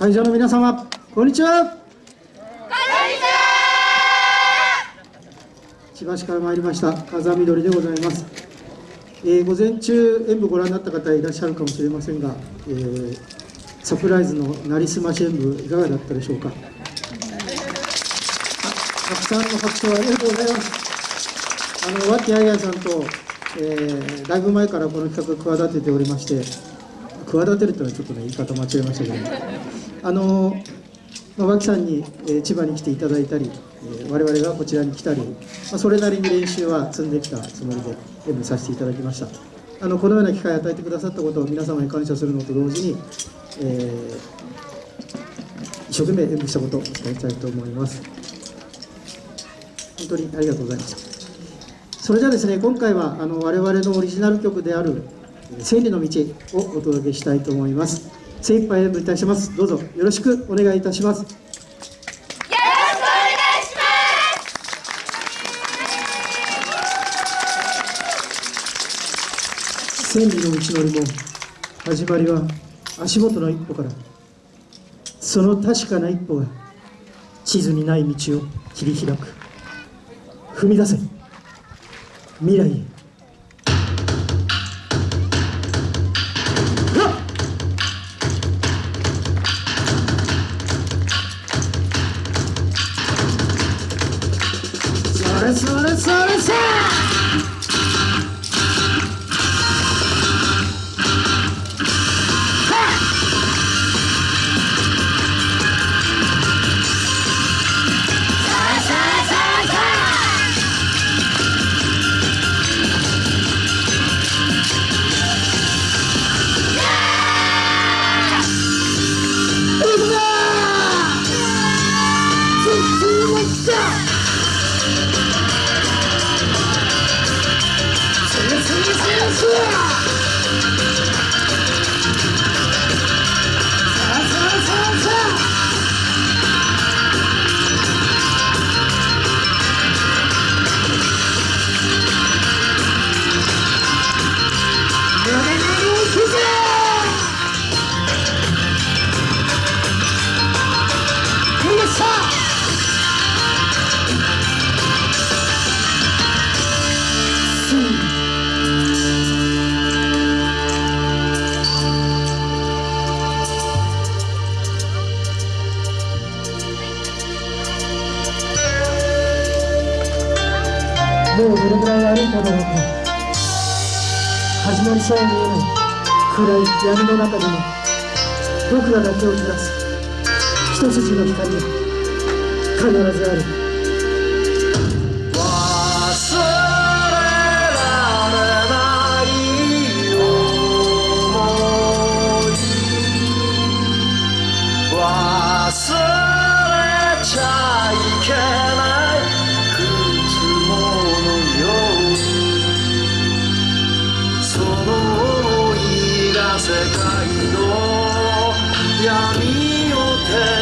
会場の皆様こんにちは。こんにちは。千葉市から参りました風見鶏でございます。えー、午前中演舞ご覧になった方いらっしゃるかもしれませんが、えー、サプライズのなりすまし演舞いかがだったでしょうか。たくさんの拍手をありがとうございます。あの和気あいあいさんと、えー、だいぶ前からこの企画を企てておりまして企てるというのはちょっとね言い方間違えましたけどあの、脇さんに、え、千葉に来ていただいたり、えー、我々がこちらに来たり、まあ、それなりに練習は積んできたつもりで演舞させていただきました。あのこのような機会を与えてくださったことを皆様に感謝するのと同時に、えー、一生懸命演舞したことを伝えたいと思います。本当にありがとうございました。それではですね今回はあの我々のオリジナル曲である「千里の道」をお届けしたいと思います。精一杯演舞いたします。どうぞよろしくお願いいたしますよろしくお願いします。千里の道のりも始まりは足元の一歩から。その確かな一歩が地図にない道を切り開く。踏み出せ。未来へ。それそもうどれぐらい歩いただろうか始まりさえ見えない暗い闇の中でも僕らだけを照らす一筋の光が必ずある。闇を照ら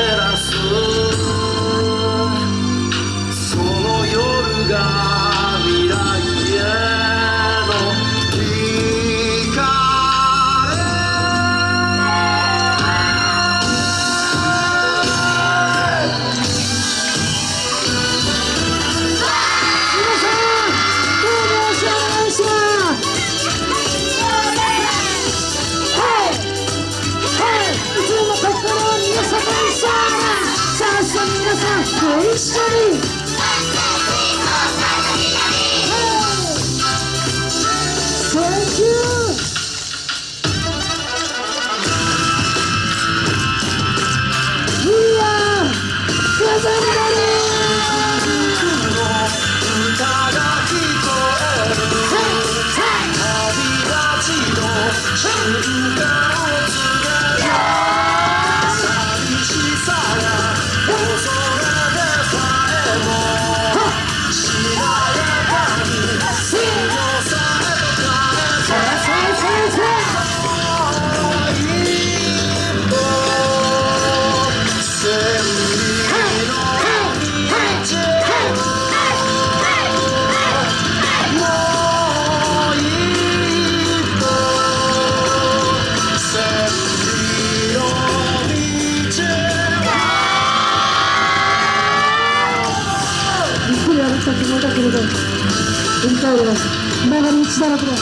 したつもりだけれど振り返れば曲がり道だらけだ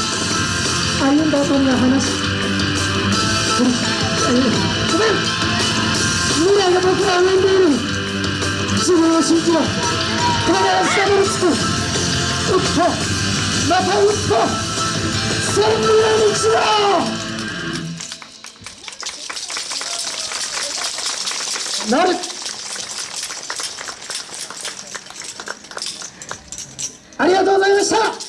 歩んだ後には話ごめんごめん未来が僕は上にいる自分を信じろ必ずたどり着く一歩また一歩千里の道だなるありがとうございました。